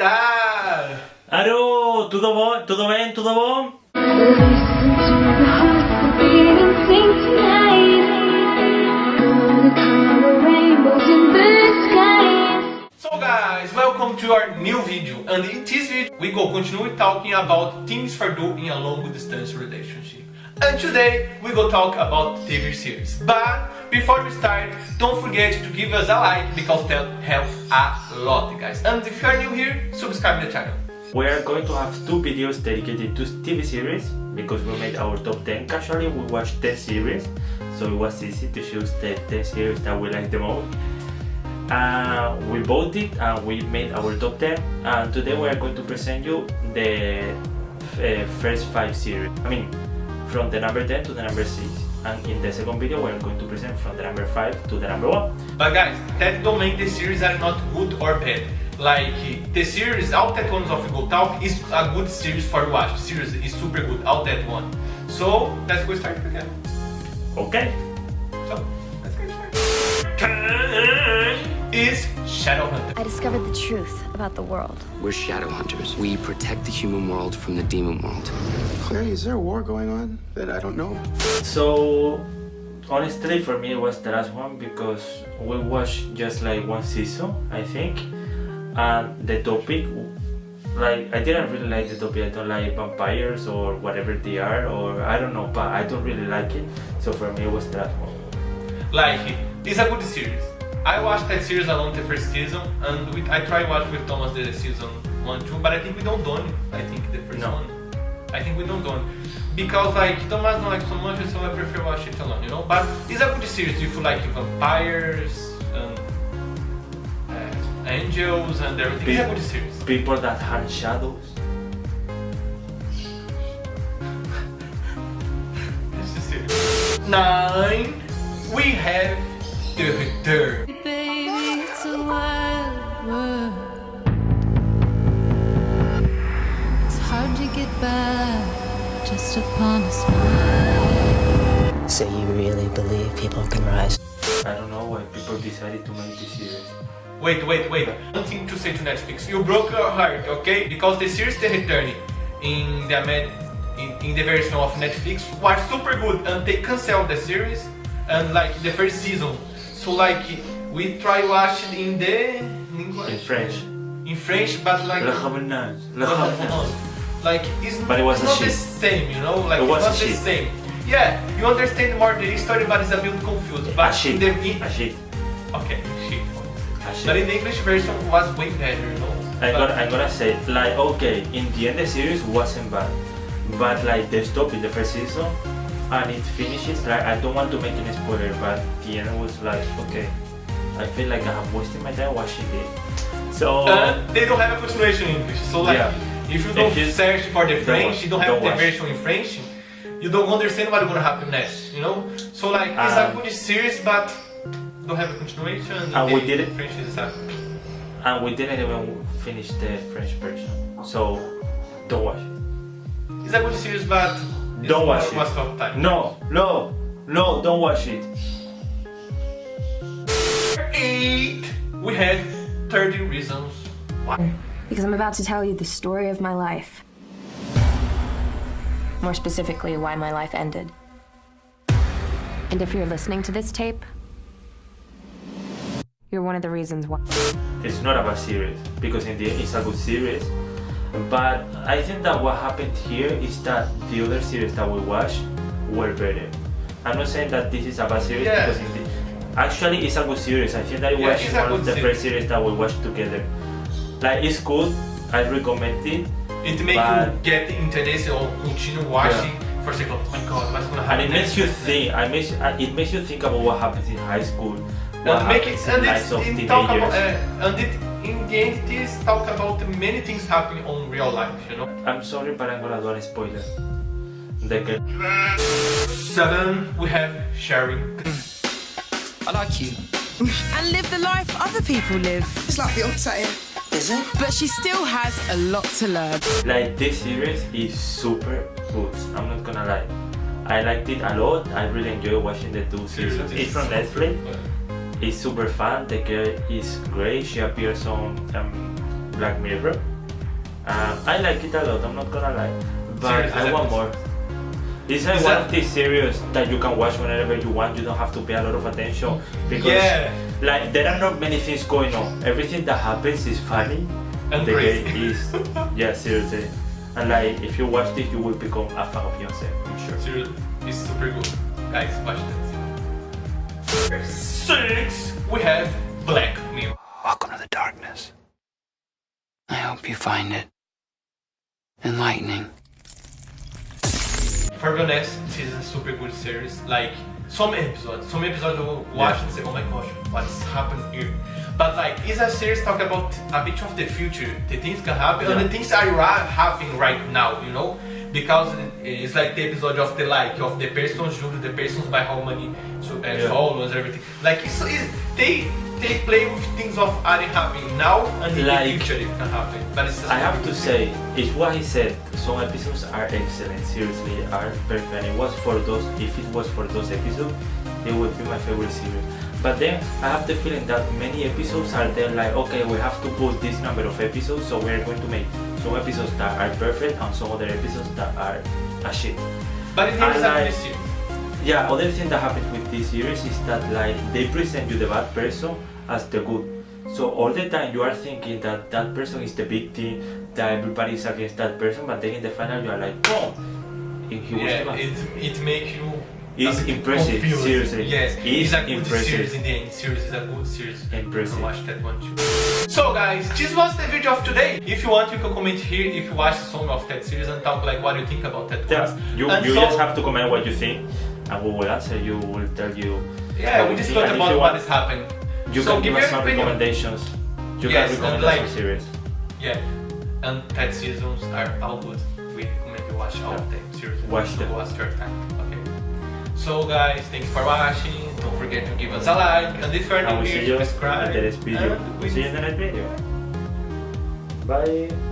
tal? Alô, tudo bom? Tudo bem? Tudo bom? So guys, welcome to our new video and in this video we go continue talking about things for do in a long distance relationship. And today we go talk about TV series. But before we start, don't forget to give us a like because that helps a lot guys. And if you are new here, subscribe the channel. We are going to have two videos dedicated to TV series because we made our top 10. Casually we watched 10 series, so it was easy to choose the 10 series that we like the most. Uh, we voted and we made our top 10 and today we are going to present you the uh, first 5 series. I mean, from the number 10 to the number 6 and in the second video we are going to present from the number 5 to the number 1. But guys, that don't make the series are not good or bad. Like the series, all that ones of Go Talk is a good series for watch. The series is super good, all that one. So let's go start again. Okay. Is Shadowhunter. I discovered the truth about the world. We're shadow hunters. We protect the human world from the demon world. Clary, is there a war going on that I don't know? So honestly for me it was the last one because we watched just like one season I think and the topic like I didn't really like the topic I don't like vampires or whatever they are or I don't know but I don't really like it so for me it was the last one Like it's a good series. I watched that series alone the first season, and I tried watch with Thomas the season one too, but I think we don't done. I think the first No. one. I think we don't done because like Thomas don't like so much, so I prefer watch it alone. You know, but it's a good series if you like vampires and uh, angels and everything. It's a good series. people that hunt shadows It's a series. Nine. We have the return. Get by just upon a smile. So you really believe people can rise? I don't know why people decided to make this series Wait, wait, wait. One thing to say to Netflix. You broke your heart, okay? Because the series The Return in the Amer in, in the version of Netflix was super good and they canceled the series and like the first season. So like we try watch it in the in English. in French In French, but like Le Revenant, Le Revenant. Like it's But it was not the same, you know? Like It it's was not the same. Yeah, you understand more the history, but it's a bit confused. But a shit, in the in, a shit, okay, shit. a shit. But in the English version was way better, you know? I'm But- gonna, I'm gonna say like okay in the end the series wasn't bad but like they stopped in the first season and it finishes like I don't want to make any spoiler but the end was like okay I feel like I have wasted my time watching it so And they don't have a continuation in English. So like, Yeah. If you don't search for the French, you don't have the version in French, you don't understand what's gonna happen next, you know? So like, it's a Um, good series, but don't have a continuation. And we did it- French is a... and we didn't even finish the French version so don't watch it It's a good series, but Don't watch it. waste of time. no no no don't watch it Eight, we have 13 reasons why. Because I'm about to tell you the story of my life. More specifically, why my life ended. And if you're listening to this tape, you're one of the reasons why. it's not a bad series because in the end it's a good series but I think that what happened here is that the other series that we watched were better I'm not saying that this is a bad series Yeah. because in the, actually it's a good series I think that it Yeah, was one of good the first series that we watched together like it's good I recommend it It makes But- you get interested or continue watching for sake of, oh my god, what's gonna and happen it makes next? you think I makes, it makes you think about what happens in high school what and make it, happens and in it's, lives of it talk about, uh, and it, in the end, this talk about many things happening on real life, you know. I'm sorry but I'm gonna do a spoiler the Seven, we have sharing. I like you. and live the life other people live. It's like the Beyonce. Is it? But she still has a lot to learn. Like this series is super good. I'm not gonna lie. I liked it a lot. I really enjoyed watching the two seasons. It's from Netflix. It's super fun. The girl is great. She appears on um, Black Mirror. Uh, I like it a lot. I'm not gonna lie, but Serious I want more. It's like Is one of these series that you can watch whenever you want. You don't have to pay a lot of attention because, Yeah. Like, there are not many things going on. Everything that happens is funny. And the crazy. game is, yeah, seriously. And like, if you watch this, you will become a fan of Beyonce. I'm sure. Seriously, it's super good. Guys, watch that. Six, we have Black Mirror. Welcome to the darkness. I hope you find it enlightening. For be honest, this is a super good series. Like some episodes, some episodes you will watch and say, "Oh my gosh, what's happened here?" But like, it's a series talk about a bit of the future, the things can happen, and the things are ra- happening right now. You know, because it's like the episode of the like of the persons judged, the persons by how many so, uh, Yeah. followers, everything. Like it's, it's they they play with things of are happening now and in Like- the future it can happen. But it's I have to say, it's what he said. Some episodes are excellent, seriously, are perfect. And it was for those, if it was for those episodes, it would be my favorite series. But then I have the feeling that many episodes are there like, okay, we have to put this number of episodes, so we're going to make some episodes that are perfect and some other episodes that are a shit. But it is a like- series. Yeah, other thing that happens with this series is that like they present you the bad person as the good. So all the time you are thinking that that person is the victim, that everybody is against that person, but then in the final you are like, oh, Yeah, it it makes you. It's impressive, confused. seriously. Yes, It's it's a good impressive. series in the end. Series is a good series. You Impressive. can watch that one too. So guys, this was the video of today. If you want, you can comment here if you watch some of that series and talk like what you think about that Yeah, you, And you so- just have to comment what you think, and we will answer you. We'll tell you. Yeah, we just talked about what is happening. You So can give us some opinion. recommendations. You Yes, can recommend like- some series. Yeah, and that seasons are all good. We recommend you watch all of them. Seriously, Watch so them. Watch your time. Okay. So guys, thanks for watching. Don't forget to give us a like, and if you're new here, subscribe. in the next video. and We see you in the next video. Bye.